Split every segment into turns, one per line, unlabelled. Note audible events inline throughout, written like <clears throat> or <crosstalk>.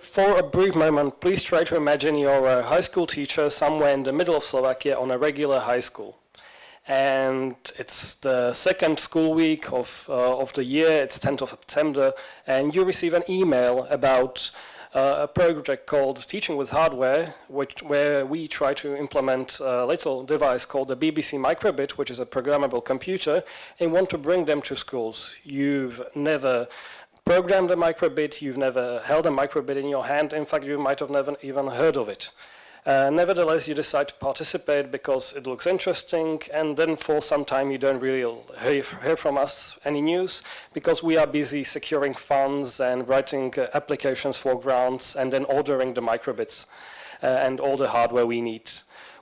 For a brief moment, please try to imagine you're a high school teacher somewhere in the middle of Slovakia on a regular high school. And it's the second school week of, uh, of the year, it's 10th of September, and you receive an email about uh, a project called Teaching with Hardware, which, where we try to implement a little device called the BBC Microbit, which is a programmable computer, and want to bring them to schools. You've never programmed a microbit, you've never held a microbit in your hand, in fact you might have never even heard of it. Uh, nevertheless, you decide to participate because it looks interesting, and then for some time you don't really hear, hear from us any news because we are busy securing funds and writing uh, applications for grants and then ordering the microbits uh, and all the hardware we need.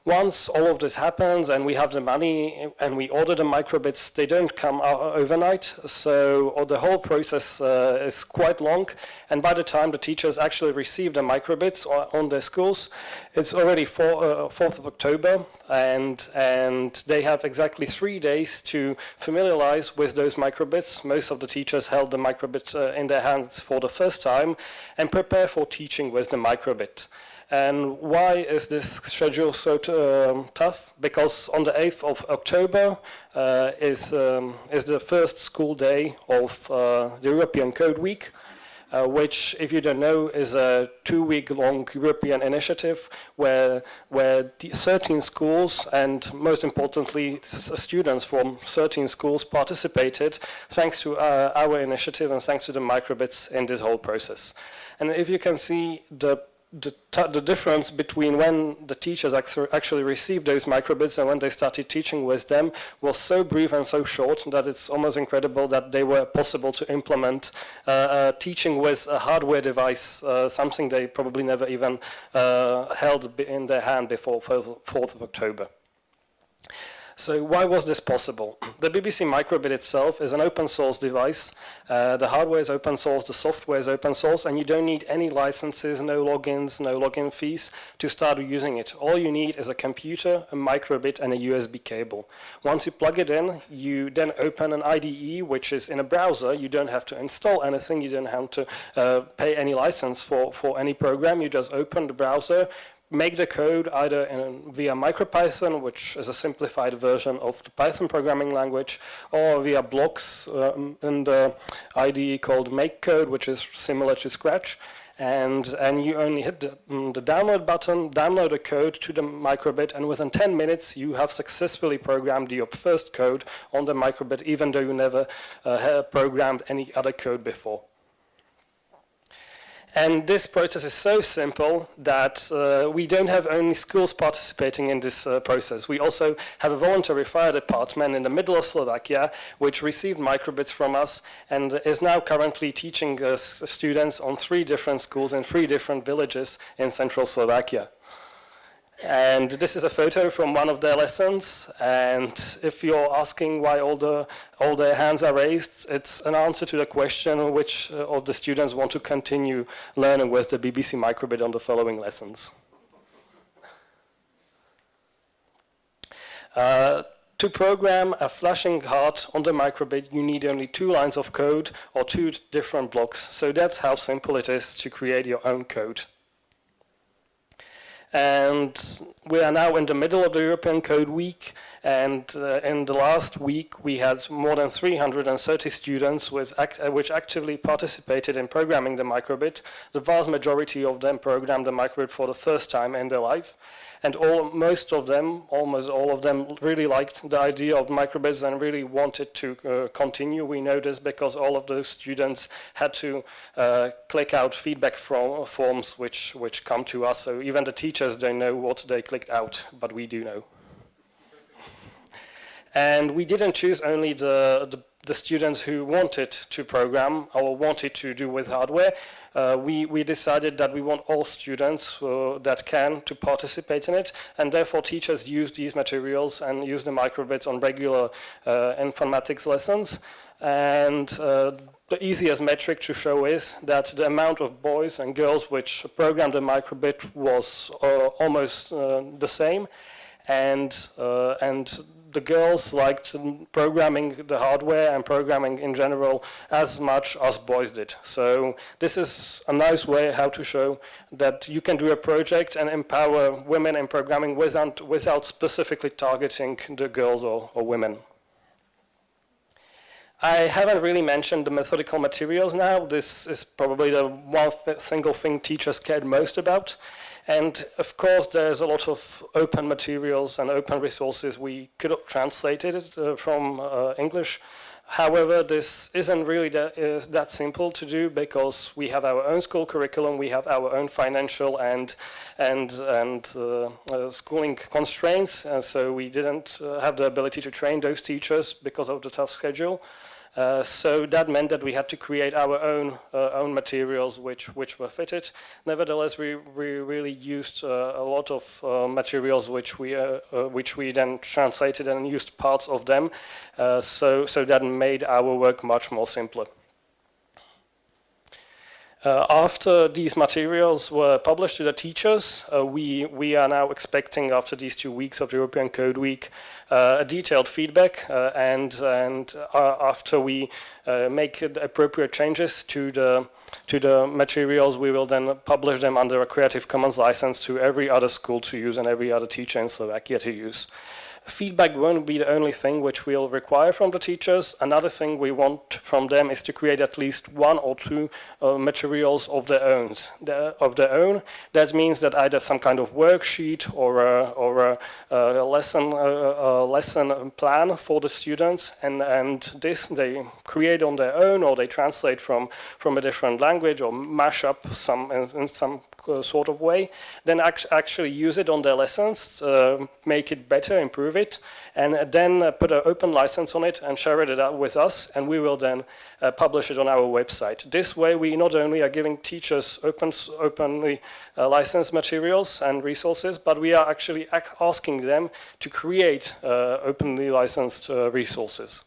Once all of this happens and we have the money and we order the microbits, they don't come overnight. So the whole process uh, is quite long. And by the time the teachers actually receive the microbits on their schools, it's already 4, uh, 4th of October. And, and they have exactly three days to familiarize with those microbits. Most of the teachers held the microbit uh, in their hands for the first time and prepare for teaching with the microbit. And why is this schedule so um, tough? Because on the 8th of October uh, is, um, is the first school day of uh, the European Code Week, uh, which, if you don't know, is a two-week-long European initiative where, where 13 schools and, most importantly, students from 13 schools participated thanks to uh, our initiative and thanks to the microbits in this whole process. And if you can see the the, the, difference between when the teachers actually received those microbits and when they started teaching with them was so brief and so short that it's almost incredible that they were possible to implement uh, uh, teaching with a hardware device, uh, something they probably never even uh, held in their hand before 4th of October. So why was this possible? <clears throat> The BBC Microbit itself is an open source device. Uh, the hardware is open source, the software is open source, and you don't need any licenses, no logins, no login fees to start using it. All you need is a computer, a microbit, and a USB cable. Once you plug it in, you then open an IDE, which is in a browser. You don't have to install anything. You don't have to uh, pay any license for, for any program. You just open the browser, make the code either in, via MicroPython, which is a simplified version of the Python programming language, or via blocks um, in the IDE called MakeCode, which is similar to Scratch. And, and you only hit the, um, the, download button, download a code to the microbit, and within 10 minutes you have successfully programmed your first code on the microbit, even though you never uh, programmed any other code before. And this process is so simple that uh, we don't have only schools participating in this uh, process. We also have a voluntary fire department in the middle of Slovakia, which received microbits from us and is now currently teaching uh, students on three different schools in three different villages in central Slovakia. And this is a photo from one of their lessons. And if you're asking why all the all their hands are raised, it's an answer to the question which uh, of the students want to continue learning with the BBC microbit on the following lessons. Uh, to program a flashing heart on the microbit, you need only two lines of code or two different blocks. So that's how simple it is to create your own code. And we are now in the middle of the European Code Week, and uh, in the last week we had more than 330 students act uh, which actively participated in programming the microbit. The vast majority of them programmed the microbit for the first time in their life and all, most of them, almost all of them, really liked the idea of microbits and really wanted to uh, continue. We know this because all of those students had to uh, click out feedback from, forms which, which come to us, so even the teachers don't know what they clicked out, but we do know. and we didn't choose only the, the the students who wanted to program or wanted to do with hardware, uh, we, we decided that we want all students uh, that can to participate in it, and therefore teachers use these materials and use the microbits on regular uh, informatics lessons. And uh, the easiest metric to show is that the amount of boys and girls which programmed the microbit was uh, almost uh, the same, and, and the girls liked programming the hardware and programming in general as much as boys did. So this is a nice way how to show that you can do a project and empower women in programming without, without specifically targeting the girls or, or women. I haven't really mentioned the methodical materials now. This is probably the one single thing teachers cared most about. And of course, there's a lot of open materials and open resources. We could have translated it uh, from uh, English. However, this isn't really that, uh, that, simple to do because we have our own school curriculum, we have our own financial and and and uh, uh, schooling constraints, and so we didn't uh, have the ability to train those teachers because of the tough schedule. Uh, so that meant that we had to create our own uh, own materials which which were fitted. Nevertheless, we, we really used uh, a lot of uh, materials which we uh, which we then translated and used parts of them. so so that made our work much more simpler. Uh, after these materials were published to the teachers, uh, we, we are now expecting after these two weeks of the European Code Week uh, a detailed feedback uh, and, and uh, after we uh, make appropriate changes to the, to the materials, we will then publish them under a Creative Commons license to every other school to use and every other teacher in Slovakia to use. Feedback won't be the only thing which we'll require from the teachers. Another thing we want from them is to create at least one or two uh, materials of their own. Of their own. That means that either some kind of worksheet or a, or a, a lesson a, lesson plan for the students, and and this they create on their own or they translate from from a different language or mash up some in, in some sort of way. Then act actually use it on their lessons, uh, make it better, improve it, and then uh, put an open license on it and share it out with us, and we will then uh, publish it on our website. This way, we not only are giving teachers open, openly uh, licensed materials and resources, but we are actually asking them to create uh, openly licensed uh, resources.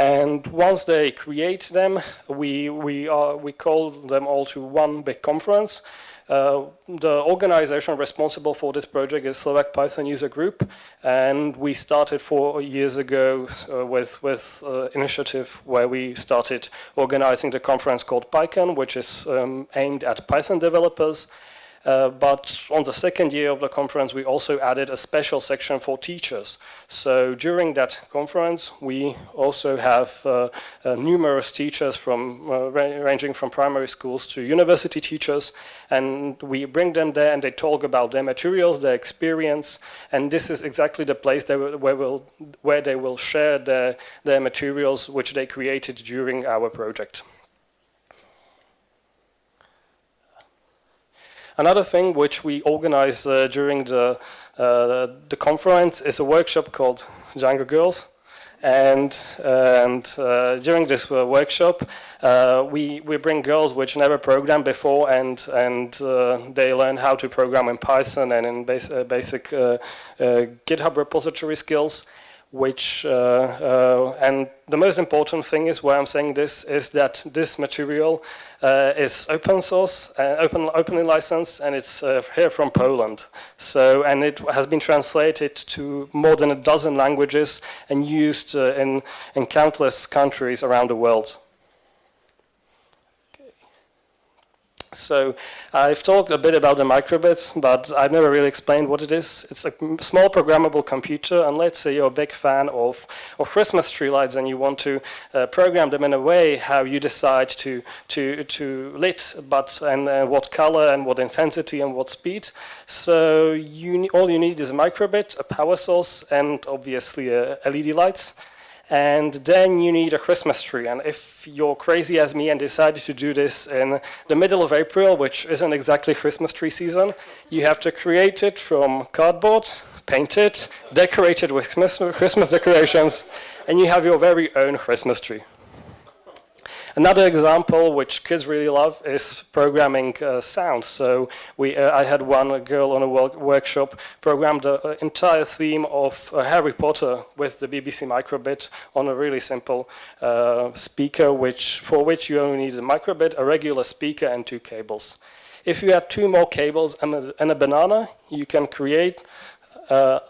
And once they create them, we, we, are, we call them all to one big conference. Uh, the organization responsible for this project is Slovak Python User Group, and we started four years ago uh, with with uh, initiative where we started organizing the conference called PyCon, which is um, aimed at Python developers. Uh, but on the second year of the conference, we also added a special section for teachers. So during that conference, we also have uh, uh, numerous teachers from uh, ranging from primary schools to university teachers, and we bring them there and they talk about their materials, their experience, and this is exactly the place where, will, where they will share their, their materials which they created during our project. Another thing which we organize uh, during the, uh, the conference is a workshop called Django Girls. And, and uh, during this uh, workshop, uh, we, we bring girls which never programmed before and, and they learn how to program in Python and in bas basic GitHub repository skills which, uh, uh, and the most important thing is why I'm saying this, is that this material uh, is open source, open, openly licensed, and it's here from Poland. So, and it has been translated to more than a dozen languages and used in, in countless countries around the world. So I've talked a bit about the microbits, but I've never really explained what it is. It's a small programmable computer, and let's say you're a big fan of, of Christmas tree lights and you want to uh, program them in a way how you decide to, to, to lit, but and uh, what color and what intensity and what speed. So you, all you need is a microbit, a power source, and obviously uh, LED lights and then you need a Christmas tree. And if you're crazy as me and decided to do this in the middle of April, which isn't exactly Christmas tree season, you have to create it from cardboard, paint it, decorate it with Christmas decorations, and you have your very own Christmas tree. Another example which kids really love is programming uh, sound. So we, uh, I had one girl on a workshop programmed the entire theme of uh, Harry Potter with the BBC microbit on a really simple uh, speaker, which for which you only need a microbit, a regular speaker, and two cables. If you add two more cables and a, and a banana, you can create a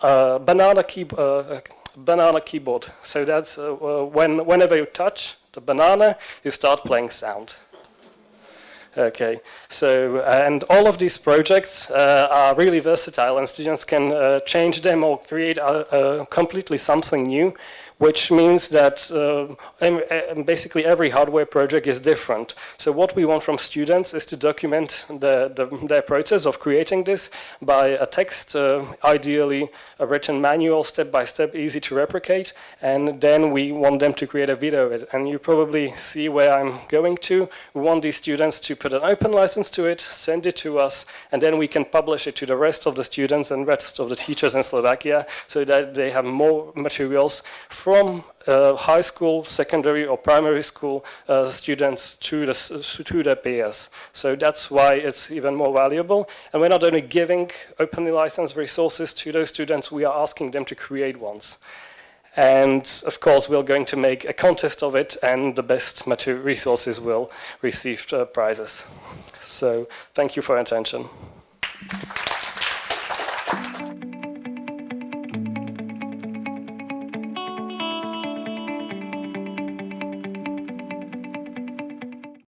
uh, banana, key, uh, banana keyboard. So that's uh, when, whenever you touch the banana, you start playing sound. Okay, so and all of these projects uh, are really versatile and students can uh, change them or create a, a completely something new which means that uh, basically every hardware project is different. So what we want from students is to document the, the, their process of creating this by a text, uh, ideally a written manual, step by step, easy to replicate, and then we want them to create a video of it. And you probably see where I'm going to. We want these students to put an open license to it, send it to us, and then we can publish it to the rest of the students and rest of the teachers in Slovakia so that they have more materials uh, high school, secondary or primary school uh, students to the, to the peers. So that's why it's even more valuable. And we're not only giving openly licensed resources to those students, we are asking them to create ones. And of course, we're going to make a contest of it and the best resources will receive uh, prizes. So thank you for your attention.